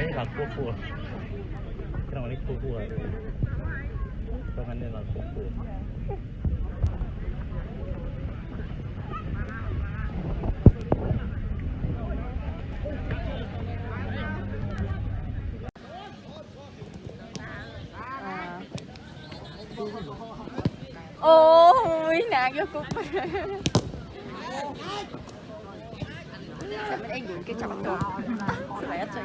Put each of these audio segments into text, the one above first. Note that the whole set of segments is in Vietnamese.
นี้หลักพวกพวกตรงนี้พวกพวกตรงนี้หลักพวกพวก Ôi, nàng vô cục Mình đang dùng cái chào bắt Phải hết rồi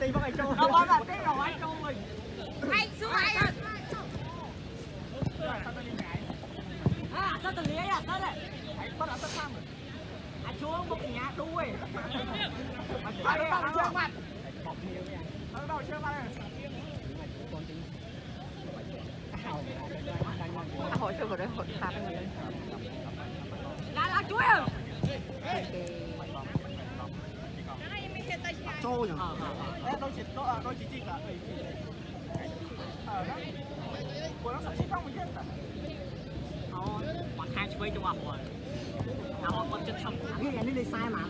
ตีบ้างไอ้โจ้เราบ้าแบบตีหน่อยโจ้เลยไอ้สู้ไอ้อ่ะอ่ะตั้งแต่เลี้ยอ่ะตั้งแต่ไอ้บ้าตั้งแต่ข้ามอ่ะช่วงพวกเนี้ยด้วยมาตั้งแต่ช่วงมันตั้งแต่ช่วงมัน hỏi cho vào đây hỏi phạt lá lá chuối à trôi nhỉ? Đôi chỉ đôi chỉ chích à của ờ, nó sợ chích không mình biết à họ mặc hai chuối cho vào rồi. Họ còn chân sầm cái này nó đi sai mà.